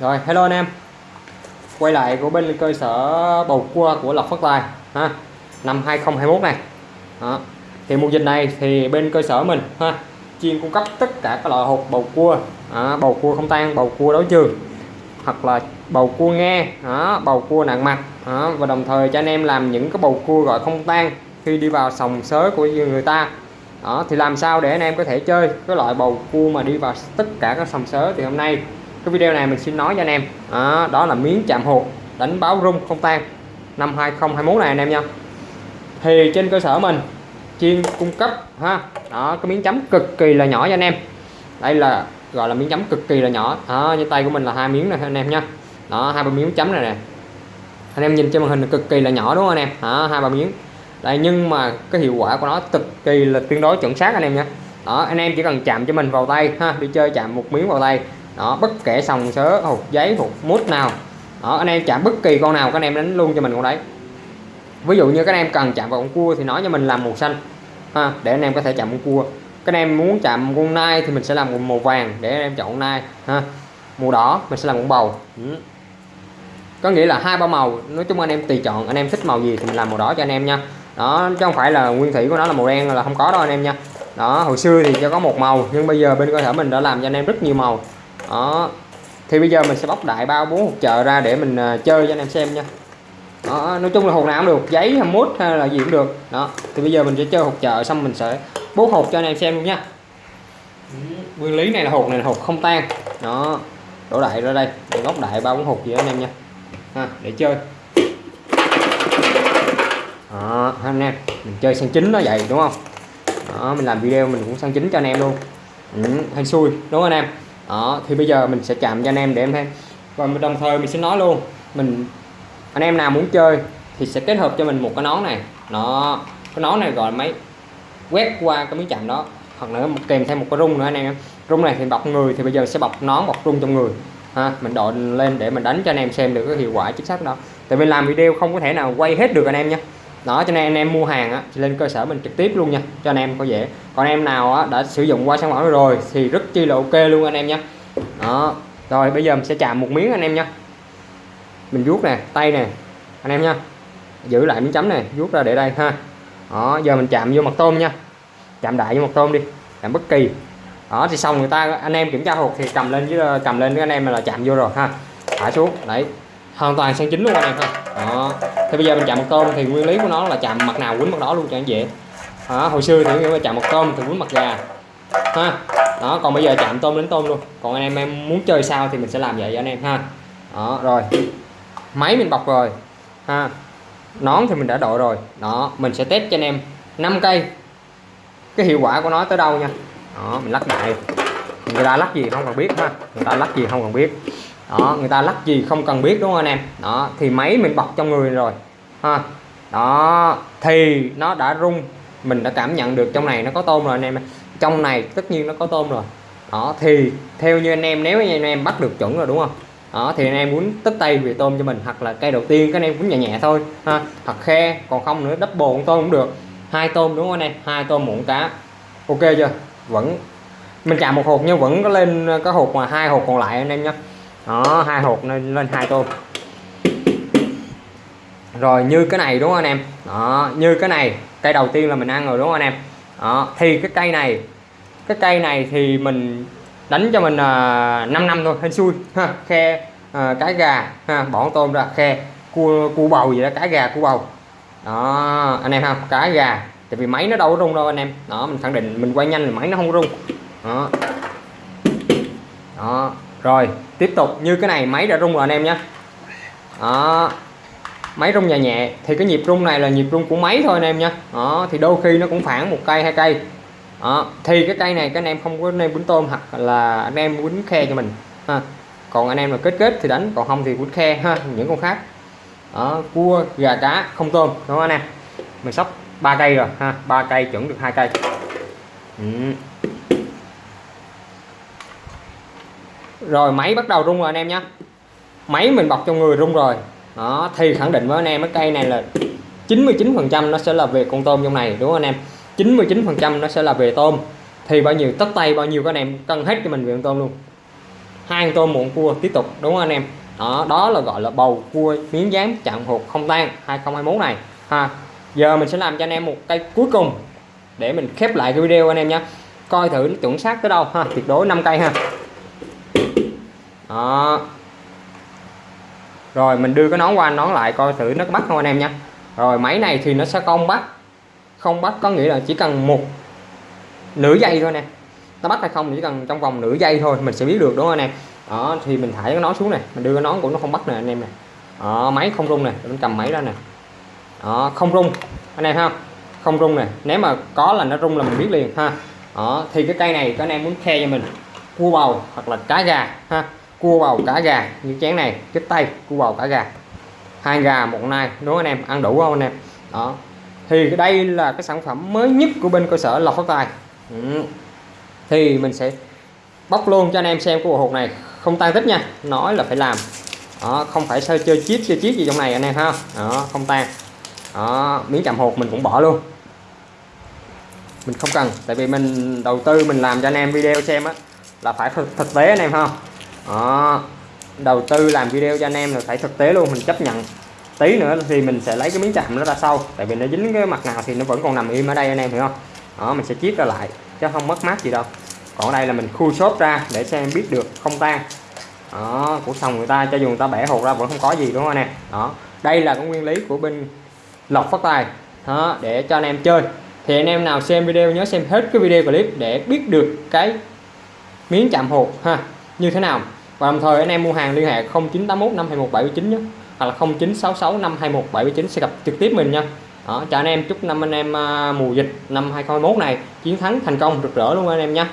Rồi hello anh em. Quay lại của bên cơ sở bầu cua của Lộc Phát Tài ha. Năm 2021 này. Đó. Thì mùa dịch này thì bên cơ sở mình ha chuyên cung cấp tất cả các loại hộp bầu cua. Đó, bầu cua không tan bầu cua đấu trường. Hoặc là bầu cua nghe đó, bầu cua nặng mặt. Đó, và đồng thời cho anh em làm những cái bầu cua gọi không tan khi đi vào sòng sớ của người ta. Đó thì làm sao để anh em có thể chơi cái loại bầu cua mà đi vào tất cả các sòng sớ thì hôm nay? Cái video này mình xin nói cho anh em. Đó, đó là miếng chạm hột đánh báo rung không tan. Năm 2021 này anh em nha. Thì trên cơ sở mình chuyên cung cấp ha đó cái miếng chấm cực kỳ là nhỏ cho anh em. Đây là gọi là miếng chấm cực kỳ là nhỏ. Đó, như tay của mình là hai miếng này anh em nha. Đó hai ba miếng chấm này nè. Anh em nhìn trên màn hình là cực kỳ là nhỏ đúng không anh em? Đó hai ba miếng. Đây nhưng mà cái hiệu quả của nó cực kỳ là tương đối chuẩn xác anh em nha. Đó anh em chỉ cần chạm cho mình vào tay ha đi chơi chạm một miếng vào tay đó bất kể sòng sớ hột giấy hột mút nào đó anh em chạm bất kỳ con nào các anh em đánh luôn cho mình con đấy ví dụ như các anh em cần chạm vào con cua thì nói cho mình làm màu xanh ha để anh em có thể chạm con cua các anh em muốn chạm con nai thì mình sẽ làm màu vàng để anh em chọn con nai ha màu đỏ mình sẽ làm con bầu ừ. có nghĩa là hai ba màu nói chung anh em tùy chọn anh em thích màu gì thì mình làm màu đỏ cho anh em nha đó chứ không phải là nguyên thủy của nó là màu đen là không có đâu anh em nha đó hồi xưa thì cho có một màu nhưng bây giờ bên cơ sở mình đã làm cho anh em rất nhiều màu đó. Thì bây giờ mình sẽ bóc đại bao bốn hộp chợ ra để mình à, chơi cho anh em xem nha. Đó, nói chung là hộp nào cũng được giấy hay mút hay là gì cũng được. Đó thì bây giờ mình sẽ chơi hộp chợ xong mình sẽ bố hộp cho anh em xem luôn nha. Nguyên lý này là hộp này là hộp không tan. Đó đổ đại ra đây để góc đại bao bốn hộp gì anh em nha. Ha, để chơi. Đó, anh em mình chơi sang chính nó vậy đúng không? Đó mình làm video mình cũng sang chính cho anh em luôn. Ừ, hay xui đúng không anh em? Đó, thì bây giờ mình sẽ chạm cho anh em để em thêm và đồng thời mình sẽ nói luôn, mình, anh em nào muốn chơi thì sẽ kết hợp cho mình một cái nón này. Nó cái nón này gọi là máy quét qua cái miếng chạm đó. Hoặc là kèm thêm một cái rung nữa anh em rung này thì bọc người, thì bây giờ sẽ bọc nón, bọc rung trong người. Ha, mình đội lên để mình đánh cho anh em xem được cái hiệu quả chính xác đó. Tại vì làm video không có thể nào quay hết được anh em nhé đó cho nên anh em mua hàng á, thì lên cơ sở mình trực tiếp luôn nha cho anh em có dễ. Còn em nào á, đã sử dụng qua sản phẩm rồi thì rất chi là ok luôn anh em nhé đó rồi bây giờ mình sẽ chạm một miếng anh em nha. Mình vuốt nè tay nè anh em nha. Giữ lại miếng chấm này vuốt ra để đây ha. Đó giờ mình chạm vô mặt tôm nha. Chạm đại vô mặt tôm đi chạm bất kỳ. Đó thì xong người ta anh em kiểm tra hột thì cầm lên với cầm lên với anh em là chạm vô rồi ha. Thả xuống đấy. Hoàn toàn sang chính luôn anh em ha. Ờ. đó thì bây giờ mình chạm một tôm thì nguyên lý của nó là chạm mặt nào quýnh mặt đó luôn cho anh dễ. Đó, hồi xưa thì nếu chạm một tôm thì quýnh mặt gà. Ha. Đó còn bây giờ chạm tôm đến tôm luôn. Còn anh em em muốn chơi sao thì mình sẽ làm vậy cho anh em ha. Đó rồi. Máy mình bọc rồi. Ha. Nón thì mình đã đội rồi. Đó mình sẽ test cho anh em 5 cây. Cái hiệu quả của nó tới đâu nha? Đó mình lắc đại người ta lắc gì không cần biết ha. Người ta lắc gì không cần biết đó, người ta lắc gì không cần biết, đúng không anh em? Đó, thì máy mình bọc trong người rồi, ha. Đó, thì nó đã rung, mình đã cảm nhận được trong này nó có tôm rồi anh em trong này tất nhiên nó có tôm rồi. Đó, thì theo như anh em, nếu như anh em bắt được chuẩn rồi, đúng không? Đó, thì anh em muốn tích tay về tôm cho mình, hoặc là cây đầu tiên các anh em cũng nhẹ nhẹ thôi, ha. Hoặc khe, còn không nữa double con tôm cũng được. Hai tôm, đúng không anh em? Hai tôm muộn cá. Ok chưa? Vẫn, mình chạm một hộp nhưng vẫn có lên cái hộp mà hai hộp còn lại anh em nhé đó hai hộp lên lên hai tôm rồi như cái này đúng không anh em? Đó như cái này cây đầu tiên là mình ăn rồi đúng không anh em? Đó thì cái cây này cái cây này thì mình đánh cho mình à, uh, 5 năm thôi hên xui ha khe uh, cái gà ha bỏ tôm ra khe cua cua bầu gì đó cái gà cua bầu. Đó anh em ha cái gà tại vì máy nó đâu có rung đâu anh em. Đó mình khẳng định mình quay nhanh là máy nó không rung. Đó. Đó rồi tiếp tục. Như cái này máy đã rung rồi anh em nhé. Đó. Máy rung nhẹ nhẹ. Thì cái nhịp rung này là nhịp rung của máy thôi anh em nhé. Đó thì đôi khi nó cũng khoảng một cây hai cây. Đó. thì cái cây này các anh em không có anh em quýnh tôm hoặc là anh em quýnh khe cho mình. Ha. Còn anh em là kết kết thì đánh còn không thì quýnh khe. Ha những con khác. Đó, cua gà cá không tôm. Đúng không anh em? Mình sắp ba cây rồi. Ha ba cây chuẩn được hai cây. Ừ. rồi máy bắt đầu rung rồi anh em nhé. Máy mình bọc trong người rung rồi. Đó, thì khẳng định với anh em, cái cây này là 99 phần trăm nó sẽ là về con tôm trong này, đúng không anh em? 99 phần trăm nó sẽ là về tôm. Thì bao nhiêu, tất tay bao nhiêu các anh em cân hết cho mình về con tôm luôn. Hai con tôm muộn cua tiếp tục, đúng không anh em? Đó đó là gọi là bầu cua miếng dán chạm hột không tan 2021 này. Ha, giờ mình sẽ làm cho anh em một cây cuối cùng để mình khép lại cái video anh em nhé. Coi thử nó chuẩn xác tới đâu. Ha, tuyệt đối 5 cây ha đó. Rồi mình đưa cái nón qua nón lại coi thử nó có bắt không anh em nha. Rồi máy này thì nó sẽ không bắt. Không bắt có nghĩa là chỉ cần một nửa giây thôi nè nó bắt hay không chỉ cần trong vòng nửa giây thôi mình sẽ biết được đúng không anh em? Đó thì mình thải cái nón xuống này. Mình đưa cái nón của nó không bắt nè anh em nè. Đó, máy không rung nè. Mình cầm máy ra nè. Đó, không rung. Anh em ha. Không rung nè. Nếu mà có là nó rung là mình biết liền ha. Đó, thì cái cây này các anh em muốn khe cho mình cua bầu hoặc là cá gà ha. Cua bầu cá gà như chén này cái tay cua bầu cá gà. Hai gà một nai đúng không anh em? Ăn đủ không anh em? Đó. Thì đây là cái sản phẩm mới nhất của bên cơ sở lọc phát tài. Ừ. thì mình sẽ bóc luôn cho anh em xem cái bộ hột này. Không tan tích nha nói là phải làm. Đó, không phải chơi chơi chip chơi chip gì trong này anh em ha. Đó không tan. Đó miếng chạm hột mình cũng bỏ luôn. Mình không cần tại vì mình đầu tư mình làm cho anh em video xem á là phải thực, thực tế anh em ha. Đó. Đầu tư làm video cho anh em là phải thực tế luôn mình chấp nhận. Tí nữa thì mình sẽ lấy cái miếng chạm nó ra sau tại vì nó dính cái mặt nào thì nó vẫn còn nằm im ở đây anh em hiểu không? Đó mình sẽ chiết ra lại chứ không mất mát gì đâu. Còn ở đây là mình khui xốp ra để cho em biết được không tan. Đó của sòng người ta cho dù người ta bẻ hột ra vẫn không có gì đúng không anh em? Đó. Đây là cái nguyên lý của bên lọc phát tài. Đó để cho anh em chơi. Thì anh em nào xem video nhớ xem hết cái video clip để biết được cái miếng chạm hột ha như thế nào? Và đồng thời anh em mua hàng liên hệ 0981 521 nhé hoặc là 0966 521 sẽ gặp trực tiếp mình nha. Đó, chào anh em chúc năm anh em à, mùa dịch năm 2021 này chiến thắng thành công rực rỡ luôn anh em nha.